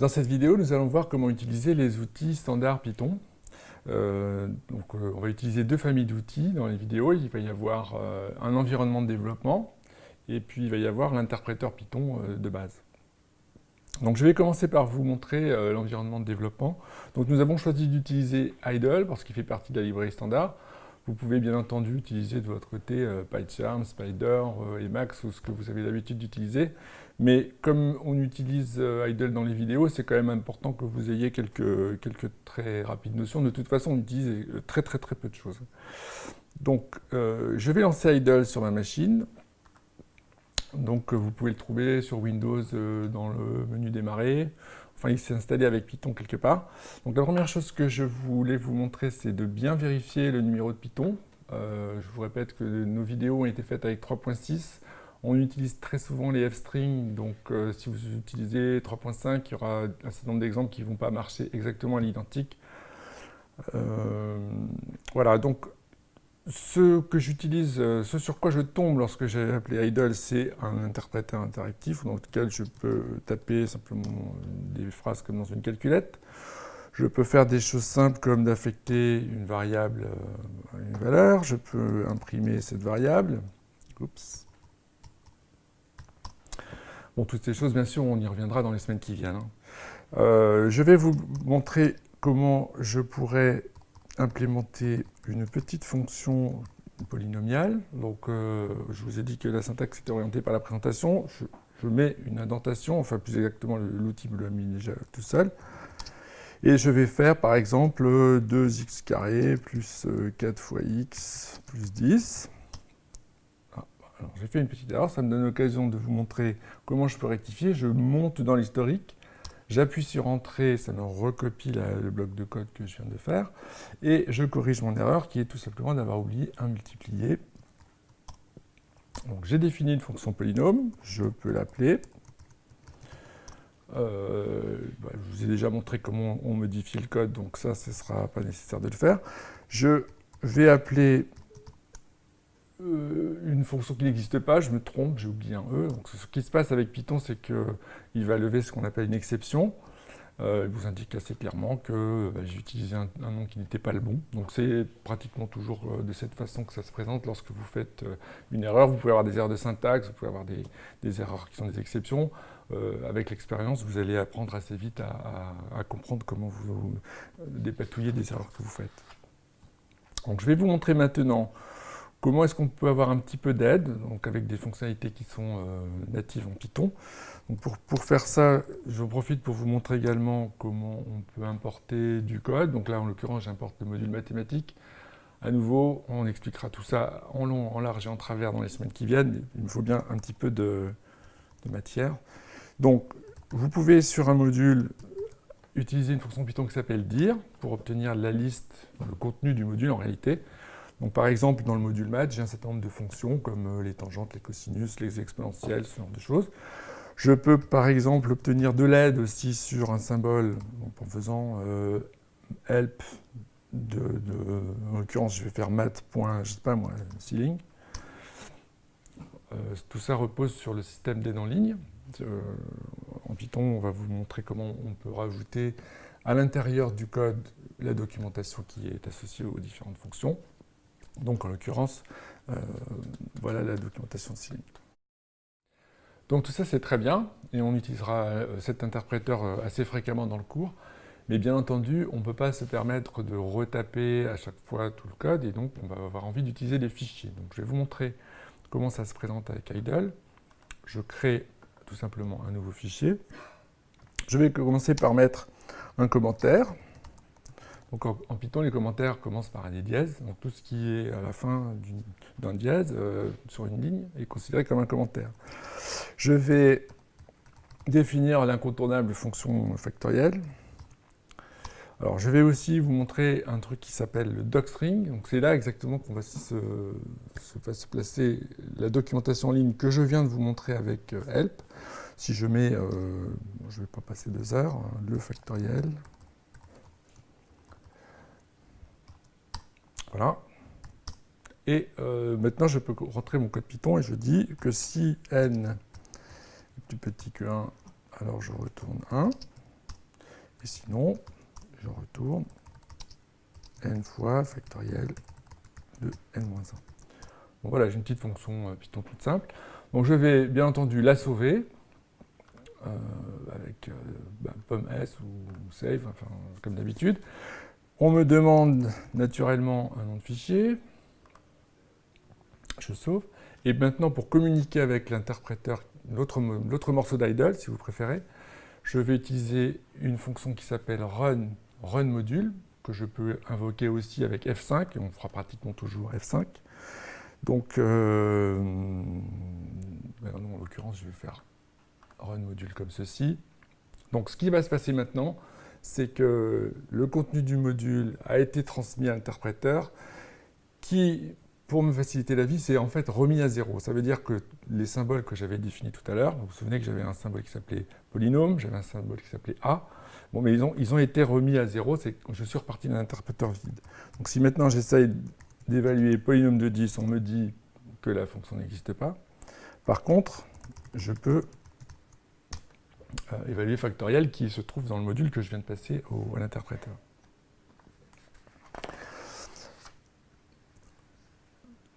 Dans cette vidéo, nous allons voir comment utiliser les outils standards Python. Euh, euh, on va utiliser deux familles d'outils dans les vidéos. Il va y avoir euh, un environnement de développement et puis il va y avoir l'interpréteur Python de base. Donc, je vais commencer par vous montrer l'environnement de développement. Donc, nous avons choisi d'utiliser Idle parce qu'il fait partie de la librairie standard. Vous pouvez bien entendu utiliser de votre côté PyCharm, Spider, Emacs ou ce que vous avez l'habitude d'utiliser. Mais comme on utilise euh, Idle dans les vidéos, c'est quand même important que vous ayez quelques, quelques très rapides notions. De toute façon, on utilise euh, très très très peu de choses. Donc, euh, je vais lancer Idle sur ma machine. Donc, vous pouvez le trouver sur Windows dans le menu démarrer. Enfin, il s'est installé avec Python quelque part. Donc, la première chose que je voulais vous montrer, c'est de bien vérifier le numéro de Python. je vous répète que nos vidéos ont été faites avec 3.6. On utilise très souvent les f-strings, donc euh, si vous utilisez 3.5, il y aura un certain nombre d'exemples qui ne vont pas marcher exactement à l'identique. Euh, voilà, donc ce que j'utilise, euh, ce sur quoi je tombe lorsque j'ai appelé idle, c'est un interpréteur interactif dans lequel je peux taper simplement des phrases comme dans une calculette. Je peux faire des choses simples comme d'affecter une variable à une valeur. Je peux imprimer cette variable. Oups. Bon, toutes ces choses, bien sûr, on y reviendra dans les semaines qui viennent. Hein. Euh, je vais vous montrer comment je pourrais implémenter une petite fonction polynomiale. Donc, euh, je vous ai dit que la syntaxe était orientée par la présentation. Je, mets une indentation, enfin plus exactement, l'outil me l'a mis déjà tout seul. Et je vais faire, par exemple, 2x carré plus 4 fois x plus 10 j'ai fait une petite erreur, ça me donne l'occasion de vous montrer comment je peux rectifier. Je monte dans l'historique, j'appuie sur Entrée, ça me recopie le bloc de code que je viens de faire, et je corrige mon erreur qui est tout simplement d'avoir oublié un multiplié. Donc j'ai défini une fonction polynôme, je peux l'appeler. Euh, bah, je vous ai déjà montré comment on modifie le code, donc ça, ce ne sera pas nécessaire de le faire. Je vais appeler une fonction qui n'existe pas, je me trompe, j'ai oublié un E. Donc, ce qui se passe avec Python, c'est qu'il va lever ce qu'on appelle une exception. Euh, il vous indique assez clairement que bah, j'ai utilisé un, nom qui n'était pas le bon. Donc c'est pratiquement toujours euh, de cette façon que ça se présente lorsque vous faites une erreur. Vous pouvez avoir des erreurs de syntaxe, vous pouvez avoir des, erreurs qui sont des exceptions. avec l'expérience, vous allez apprendre assez vite à, comprendre comment vous dépatouiller des erreurs que vous faites. Donc je vais vous montrer maintenant Comment est-ce qu'on peut avoir un petit peu d'aide, donc avec des fonctionnalités qui sont euh, natives en Python? Pour, faire ça, je profite pour vous montrer également comment on peut importer du code. Donc là, en l'occurrence, j'importe le module mathématique. À nouveau, on expliquera tout ça en long, en large et en travers dans les semaines qui viennent. Il me faut bien un petit peu de, de matière. Donc, vous pouvez, sur un module, utiliser une fonction Python qui s'appelle dir pour obtenir la liste, le contenu du module en réalité. Donc, par exemple, dans le module maths, j'ai un certain nombre de fonctions comme euh, les tangentes, les cosinus, les exponentielles, ce genre de choses. Je peux, par exemple, obtenir de l'aide aussi sur un symbole en faisant euh, help, de, en l'occurrence, je vais faire math. Euh, tout ça repose sur le système d'aide en ligne. en Python, on va vous montrer comment on peut rajouter à l'intérieur du code la documentation qui est associée aux différentes fonctions. Donc en l'occurrence, euh, voilà la documentation de. Donc tout ça c'est très bien, et on utilisera euh, cet interpréteur euh, assez fréquemment dans le cours, mais bien entendu, on ne peut pas se permettre de retaper à chaque fois tout le code, et donc on va avoir envie d'utiliser des fichiers. Donc je vais vous montrer comment ça se présente avec Idle. Je crée tout simplement un nouveau fichier. Je vais commencer par mettre un commentaire. Donc en, Python, les commentaires commencent par un dièse. Donc tout ce qui est à la fin d'un dièse euh, sur une ligne est considéré comme un commentaire. Je vais définir l'incontournable fonction factorielle. Alors je vais aussi vous montrer un truc qui s'appelle le docstring. Donc c'est là exactement qu'on va se, se, placer la documentation en ligne que je viens de vous montrer avec euh, help. Si je mets, euh, je ne vais pas passer deux heures, hein, le factoriel. Voilà. Et euh, maintenant, je peux rentrer mon code Python et je dis que si n est plus petit que 1, alors je retourne 1. Et sinon, je retourne n fois factoriel de n-1. Bon, voilà, j'ai une petite fonction euh, Python toute simple. Donc je vais bien entendu la sauver euh, avec bah, pomme s ou save, enfin, comme d'habitude. On me demande naturellement un nom de fichier. Je sauve. Et maintenant, pour communiquer avec l'interpréteur, l'autre morceau d'idle, si vous préférez, je vais utiliser une fonction qui s'appelle run, run module, que je peux invoquer aussi avec F5, et on fera pratiquement toujours F5. Donc, euh, ben en l'occurrence, je vais faire run module comme ceci. Donc, ce qui va se passer maintenant, c'est que le contenu du module a été transmis à l'interpréteur qui, pour me faciliter la vie, c'est en fait remis à zéro. Ça veut dire que les symboles que j'avais définis tout à l'heure, vous vous souvenez que j'avais un symbole qui s'appelait polynôme, j'avais un symbole qui s'appelait A, bon, mais ils ont, été remis à zéro, c'est je suis reparti d'un interpréteur vide. Donc si maintenant j'essaye d'évaluer polynôme de 10, on me dit que la fonction n'existe pas. Par contre, je peux euh, évaluer factoriel qui se trouve dans le module que je viens de passer au, à l'interpréteur.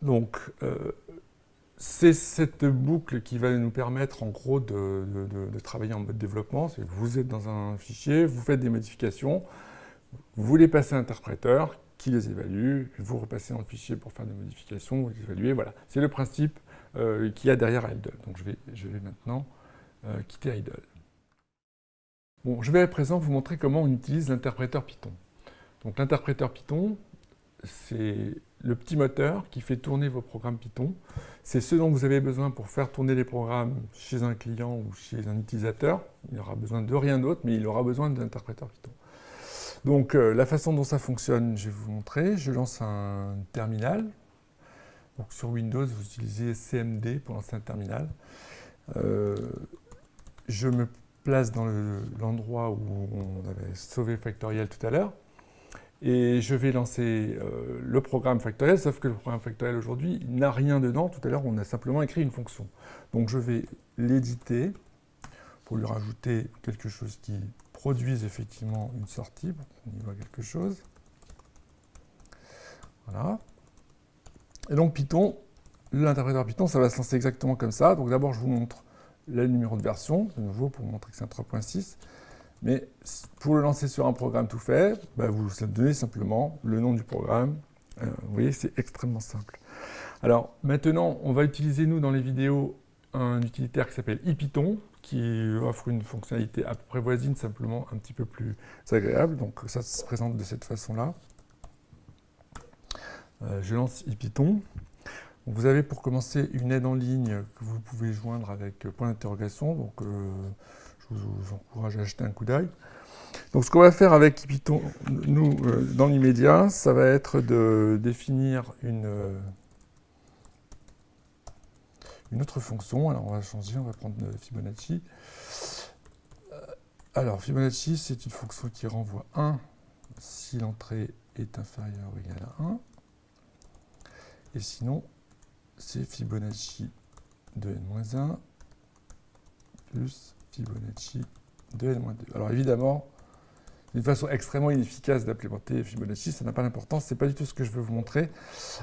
Donc, euh, c'est cette boucle qui va nous permettre en gros de, travailler en mode développement. Vous êtes dans un fichier, vous faites des modifications, vous les passez à l'interpréteur qui les évalue, vous repassez dans le fichier pour faire des modifications, vous les évaluez, voilà. C'est le principe euh, qu'il y a derrière idle. Donc je vais, je vais maintenant quitter idle. Je vais à présent vous montrer comment on utilise l'interpréteur Python. Donc l'interpréteur Python, c'est le petit moteur qui fait tourner vos programmes Python. C'est ce dont vous avez besoin pour faire tourner les programmes chez un client ou chez un utilisateur. Il n'aura besoin de rien d'autre, mais il aura besoin d'interpréteur Python. Donc euh, la façon dont ça fonctionne, je vais vous montrer. Je lance un terminal. Sur Windows, vous utilisez CMD pour lancer un terminal. Euh, place dans l'endroit où on avait sauvé Factorial tout à l'heure. Et je vais lancer euh, le programme Factorial, sauf que le programme Factorial aujourd'hui n'a rien dedans. Tout à l'heure, on a simplement écrit une fonction. Donc je vais l'éditer pour lui rajouter quelque chose qui produise effectivement une sortie, pour qu'on y voit quelque chose. Voilà. Et donc Python, l'interpréteur Python, ça va se lancer exactement comme ça. Donc d'abord, je vous montre le numéro de version, de nouveau pour montrer que c'est un 3.6. Mais pour le lancer sur un programme tout fait, bah, vous donnez simplement le nom du programme. Euh, vous voyez, c'est extrêmement simple. Alors maintenant, on va utiliser, nous, dans les vidéos, un utilitaire qui s'appelle IPython, qui offre une fonctionnalité à peu près voisine, simplement un petit peu plus agréable. Donc ça se présente de cette façon-là. Euh, je lance IPython. Vous avez pour commencer une aide en ligne que vous pouvez joindre avec point d'interrogation, donc euh, je vous, encourage à acheter un coup d'œil. Donc ce qu'on va faire avec Python, nous, euh, dans l'immédiat, ça va être de définir une, euh, une autre fonction. Alors on va changer, on va prendre Fibonacci. Alors Fibonacci, c'est une fonction qui renvoie 1 si l'entrée est inférieure ou égale à 1. Et sinon, c'est Fibonacci de n-1 plus Fibonacci de n-2. Alors évidemment, une façon extrêmement inefficace d'implémenter Fibonacci, ça n'a pas d'importance, ce n'est pas du tout ce que je veux vous montrer.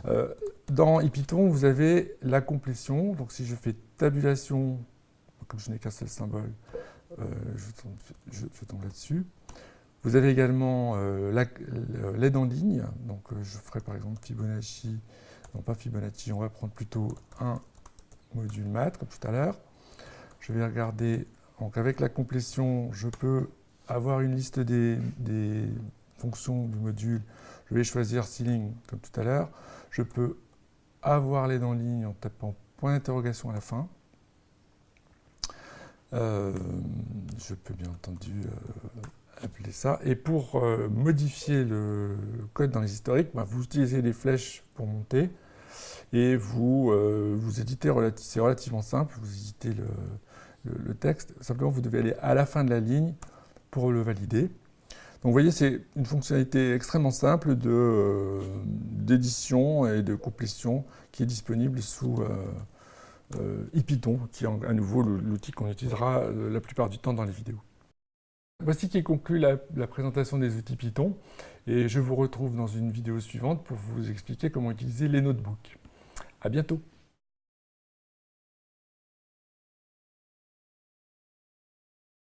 Euh, dans IPython, vous avez la complétion, donc si je fais tabulation, comme je n'ai qu'un seul symbole, euh, je tombe, là-dessus. Vous avez également euh, l'aide en ligne, donc je ferai par exemple Fibonacci non pas Fibonacci, on va prendre plutôt un module math, comme tout à l'heure. Je vais regarder, donc avec la complétion, je peux avoir une liste des, fonctions du module. Je vais choisir ceiling, comme tout à l'heure. Je peux avoir l'aide en ligne en tapant point d'interrogation à la fin. Euh, je peux bien entendu euh, appeler ça. Et pour euh, modifier le code dans les historiques, bah, vous utilisez les flèches monter et vous, euh, vous éditez, c'est relativement simple, vous éditez le, texte. Simplement, vous devez aller à la fin de la ligne pour le valider. Donc vous voyez, c'est une fonctionnalité extrêmement simple d'édition et de complétion qui est disponible sous euh, IPython, qui est à nouveau l'outil qu'on utilisera la plupart du temps dans les vidéos. Voici qui conclut la, présentation des outils Python et je vous retrouve dans une vidéo suivante pour vous expliquer comment utiliser les notebooks. À bientôt